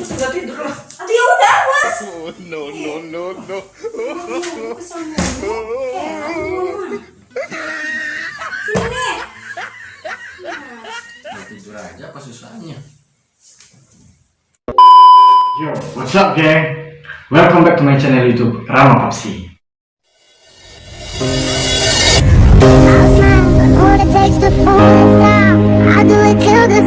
itu sudah tidur lah. Aduh ya udah awas. Oh, no, no, no, no. Eh, aduh. Sini nih. Ya, tidur aja apa susahnya? Yo, what's up gang? Welcome back to my channel YouTube Rama Papsi. I'll do it till the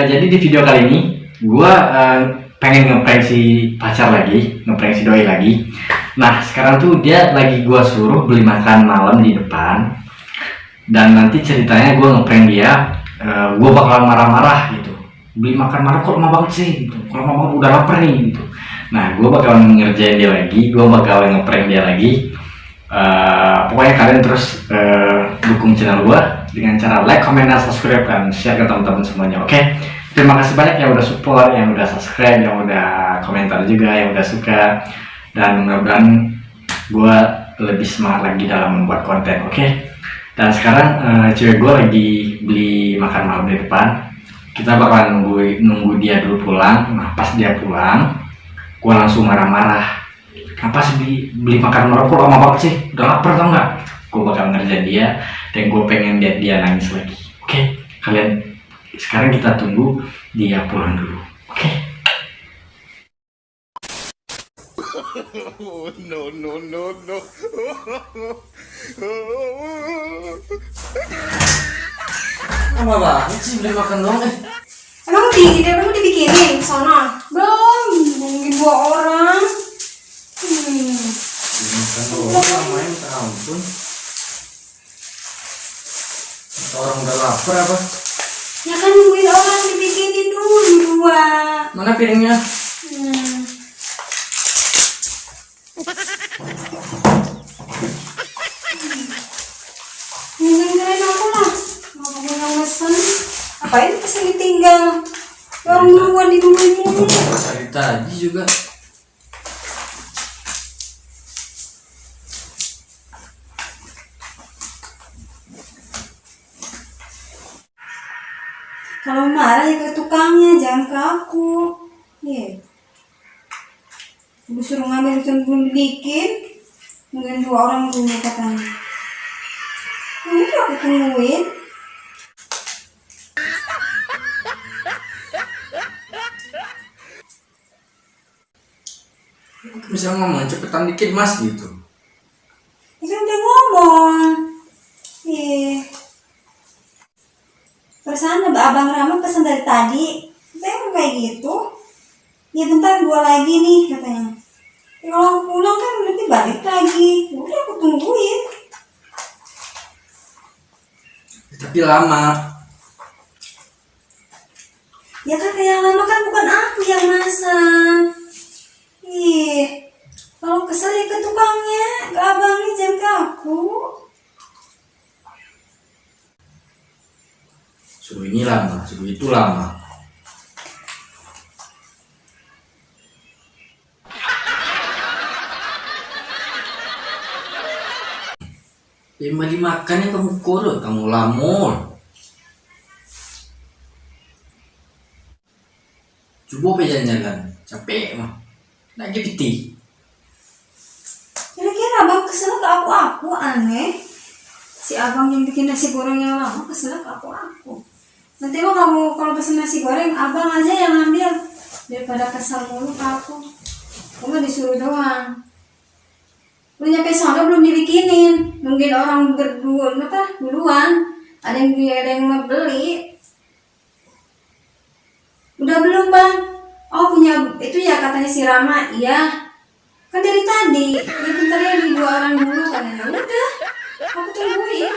eh, jadi di video kali ini gua eh, pengen ngeprank si pacar lagi, ngeprank si doi lagi. Nah sekarang tuh dia lagi gua suruh beli makan malam di depan. Dan nanti ceritanya gua ngeprank dia, eh, gua bakalan marah-marah gitu. Beli makan malam kok lama banget sih gitu. Kalau lama banget udah lapar nih gitu. Nah gua bakalan ngerjain dia lagi, gua bakalan ngeprank dia lagi. Eh, pokoknya kalian terus eh, dukung channel gua dengan cara like, comment, dan subscribe dan share ke teman-teman semuanya. Oke, terima kasih banyak yang udah support, yang udah subscribe, yang udah komentar juga, yang udah suka dan mudah-mudahan gua lebih semangat lagi dalam membuat konten. Oke, dan sekarang eh, cewek gua lagi beli makan malam di depan. Kita bakalan nunggu nunggu dia dulu pulang. Nah pas dia pulang, gua langsung marah-marah kenapa sih beli, beli makan malam kok lama banget sih udah lapar tau nggak gue bakal ngerjain dia dan gue pengen lihat dia nangis lagi oke kalian sekarang kita tunggu dia pulang dulu oke Oh, no, no, no, no. Lama banget sih beli makan doang eh. Emang di, emang dibikinin sono? Belum, nungguin dua orang. Hmm. Makan minta ampun. Kata Orang udah lapar apa? Ya kan nungguin orang dibikinin dulu dua. Mana piringnya? Hmm. Nungguin aku lah. Mau aku yang mesen. Apain pesen ditinggal? Orang duluan dinungguin mulu. Tadi tadi juga. Kalau marah ya ke jangan ke aku. Iya. Gue suruh ngambil itu belum bikin. Mungkin dua orang dulu katanya. Ya udah aku tungguin. Bisa ngomong cepetan dikit mas gitu. Ya kan udah ngomong. Iya. Perasaan abang Rama pesan dari tadi. Saya mau kayak gitu. Ya bentar dua lagi nih katanya. Ya kalau aku pulang kan nanti balik lagi. Ya Udah aku tungguin. Tapi lama. Ya kata yang lama kan bukan aku yang masak. Ih, kalau kesel ya ke tukangnya, ke abangnya jangan ke aku. Suruh ini lama, suruh itu lama. Mau dimakan ya kamu kurut, kamu lamur. Coba apa jalan-jalan, capek mah. Nak GPT. Kira-kira abang kesel ke aku aku aneh. Si abang yang bikin nasi goreng yang lama kesel ke aku aku. Nanti mah kamu kalau pesen nasi goreng abang aja yang ambil daripada kesel mulu ke aku. Kamu disuruh doang. Udah nyampe sana belum dibikinin. Mungkin orang berdua apa duluan. Ada yang ada yang mau beli. Udah belum bang? Oh punya itu ya katanya si Rama. Iya. Kan dari tadi. Ya bentar ya di dua orang dulu kan. Ya udah. Aku tungguin.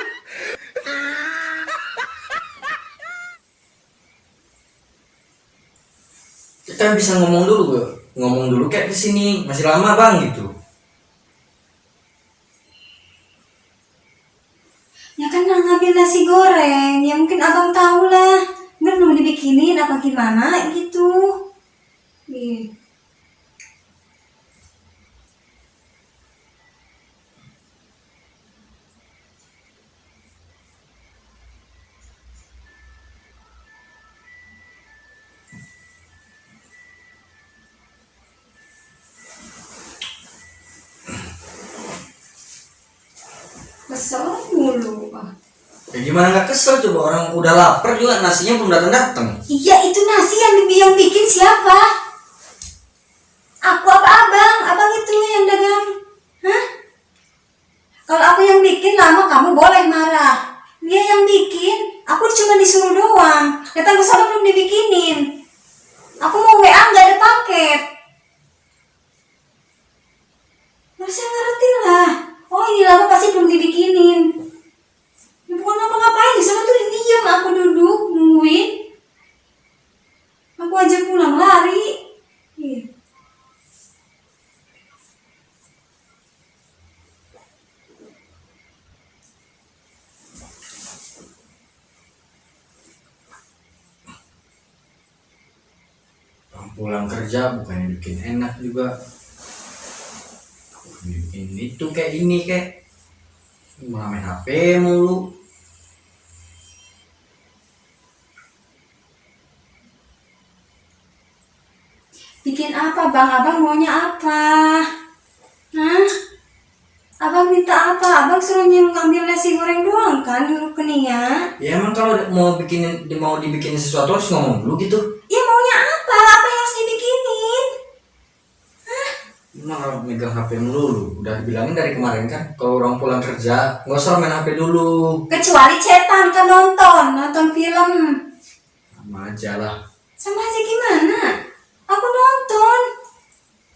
Kita bisa ngomong dulu gak? Ngomong dulu kayak ke sini, masih lama bang gitu. dingin apa gimana gitu. Masalah mulu. Ya gimana nggak kesel coba orang udah lapar juga nasinya belum datang datang. Iya itu nasi yang yang bikin siapa? Aku apa abang? Abang itu yang dagang. Hah? Kalau aku yang bikin lama kamu boleh marah. Dia yang bikin, aku cuma disuruh doang. Datang ke sana belum dibikinin. Aku mau WA nggak ada paket. Harusnya ngerti lah. Oh ini lama pasti belum dibikinin. Ya, bukan ngapa-ngapain di sana tuh diem aku duduk nungguin. Aku aja pulang lari. Iya. Orang pulang kerja bukannya bikin enak juga. Bikin itu kayak ini kayak malah main HP mulu. Bikin apa bang? Abang maunya apa? Hah? Abang minta apa? Abang suruh ngambil nasi goreng doang kan rekeningnya? Ya emang kalau mau bikin mau dibikin sesuatu harus ngomong dulu gitu. Ya maunya apa? Apa yang harus dibikinin? Kalau megang HP mulu lu. Udah dibilangin dari kemarin kan kalau orang pulang kerja nggak usah main HP dulu. Kecuali cetan kan nonton, nonton film. Sama aja lah. Sama aja gimana? Aku nonton.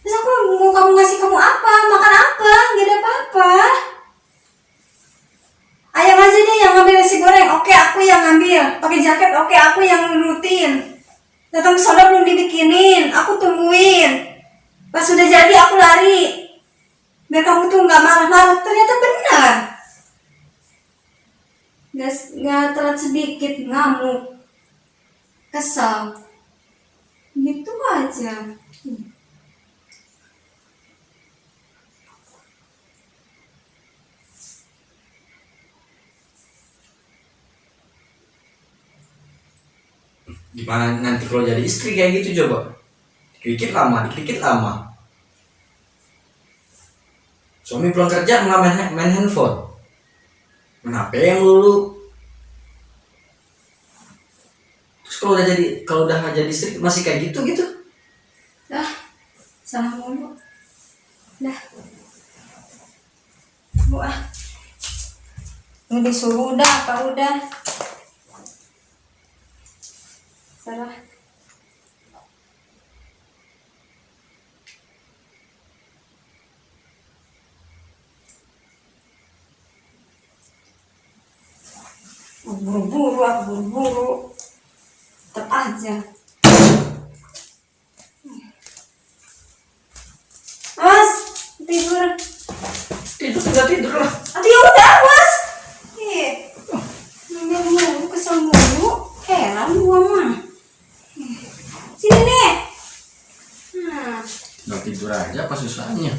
Terus aku mau kamu ngasih kamu apa? Makan apa? Gak ada apa-apa. Ayam aja deh yang ngambil nasi goreng. Oke, aku yang ngambil. Pakai jaket. Oke, aku yang rutin. Datang ke soda belum dibikinin. Aku tungguin. Pas sudah jadi aku lari. Biar kamu tuh nggak marah-marah. Ternyata benar. Nggak, nggak telat sedikit ngamuk. Kesal. Gitu aja. Gimana nanti kalau jadi istri kayak gitu coba? Dikit lama, dikit lama. Suami pulang kerja malah main, handphone. HP yang dulu. Terus kalau udah jadi kalau udah nggak jadi istri masih kayak gitu gitu. Dah, salah mulu. Dah. Bu ah. Ini disuruh udah apa udah? Salah. Oh, Buru-buru, aku buru-buru. Tetap aja. Mas, tidur. Tidur tinggal tidur lah. Aduh ya udah, Mas. Ih. Ngambil mulu, kesel mulu. Heran gua mah. Sini nih. Nah, Nggak tidur aja apa susahnya?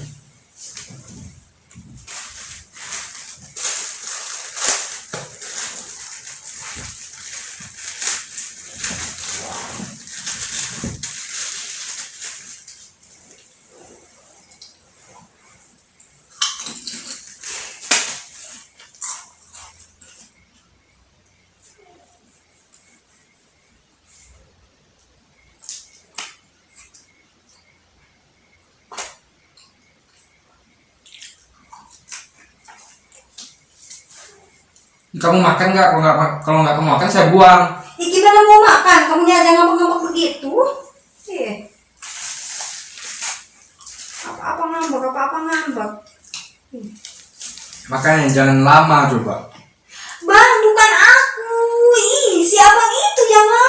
Kamu makan nggak? Kalau nggak kalau nggak kamu makan saya buang. ya gimana mau makan? Kamu aja ngambek-ngambek begitu. Ih. Apa-apa ngambek, apa-apa ngambek. Makanya jangan lama coba. Bang, bukan aku. Ih, si abang itu yang lama.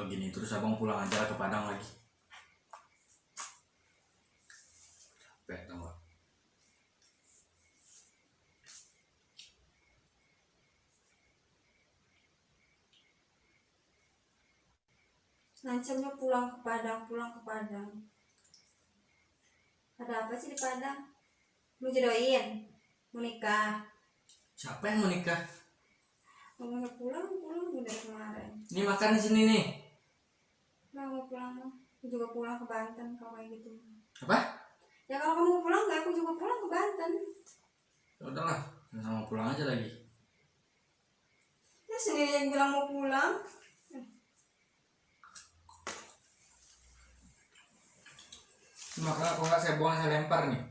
kalau gini terus abang pulang aja ke Padang lagi. Capek tau gak ngancamnya pulang ke Padang pulang ke Padang. Ada apa sih di Padang? Mau jodohin? Mau nikah? Siapa yang mau nikah? Mau pulang pulang udah kemarin. Ini makan di sini nih juga pulang ke Banten kalau kayak gitu. apa Ya kalau kamu pulang nggak, aku juga pulang ke Banten. ya udahlah sama pulang aja lagi Ya sendiri yang bilang mau pulang. Ini makan kalau nggak saya buang saya lempar nih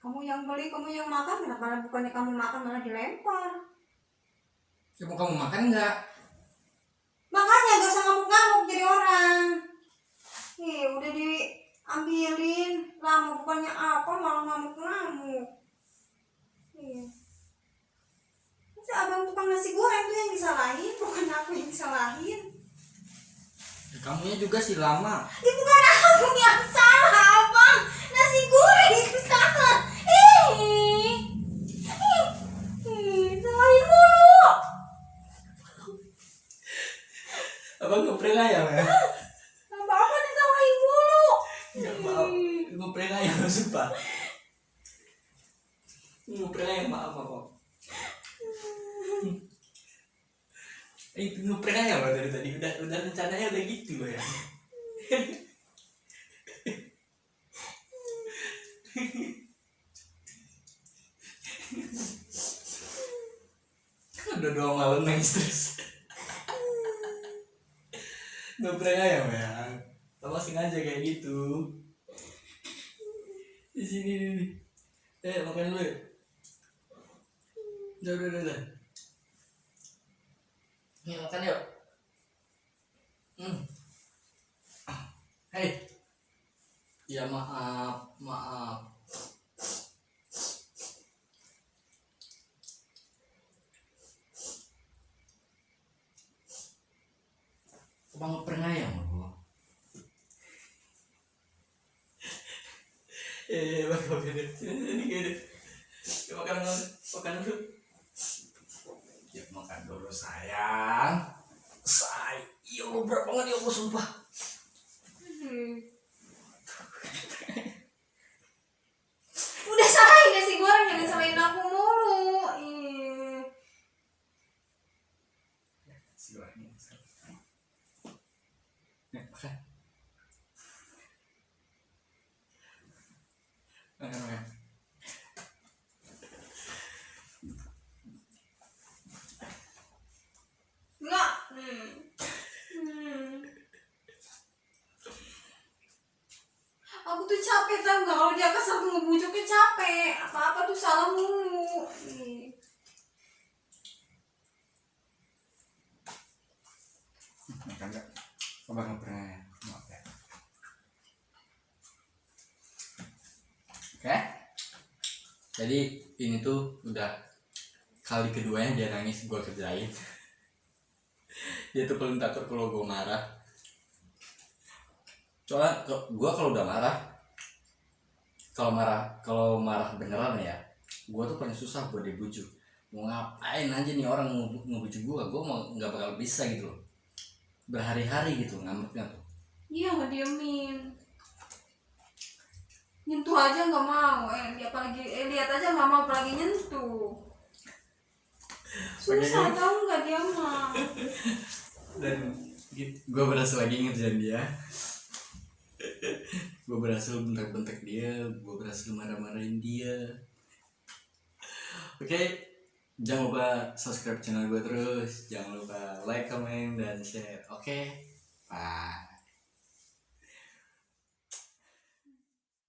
Kamu yang beli, kamu yang makan, kenapa bukannya kamu makan malah dilempar? ya mau kamu makan nggak Makanya gak usah ngamuk-ngamuk jadi orang. Nih udah diambilin, lama bukannya apa malah ngamuk-ngamuk. Iya. Itu abang tukang nasi goreng tuh yang disalahin, bukan aku yang disalahin. ya, kamunya juga sih lama Ya bukan aku yang salah, abang. Nasi goreng itu salah. Ih, ih, ih, salahin mulu. abang ngeprank ayam ya Apa apa disalahin mulu. nggak maaf ngeprank ayam sumpah ngeprank ayam maaf kok itu ngeprank ayam loh dari tadi udah udah rencananya udah gitu loh ya udah dua malam nangis terus ngeprank ayam ya? Apa sengaja kayak gitu. Di sini nih eh makan dulu ya? Udah udah udah, udah. Nih makan yuk hmm. Hei Ya maaf Maaf Abang ngeprank ayam loh Eh, makan makan dulu. Sini sini gini. Ya, makan dulu, makan dulu. Ya makan dulu sayang. Say, ya Allah berat banget ya Allah sumpah. Udah salahin nasi goreng jangan salahin aku mulu. Ih. Si orangnya. Ya, makan. Makan, makan. Enggak. Hmm. Hmm. Aku tuh capek tau gak kalau dia kesel tuh Apa-apa tuh salah mulu. Makan. Maaf ya. Oke. Jadi ini tuh udah kali keduanya dia nangis gue kerjain. dia tuh paling takut kalau gue marah. Soalnya gue kalau udah marah, kalau marah kalau marah beneran ya, gue tuh paling susah buat dibujuk. Mau ngapain aja nih orang ngebu- ngebujuk gue, gue mau nggak bakal bisa gitu loh. Berhari-hari gitu ngambeknya tuh. Iya nggak diemin. Nyentuh aja nggak mau. Eh, apalagi eh, lihat aja nggak mau apalagi nyentuh. Susah tau nggak dia mah. dan gue berhasil lagi ngerjain dia gue berhasil bentak-bentak dia gue berhasil marah-marahin dia. Oke jangan lupa subscribe channel gue terus. Jangan lupa like comment dan share. Oke bye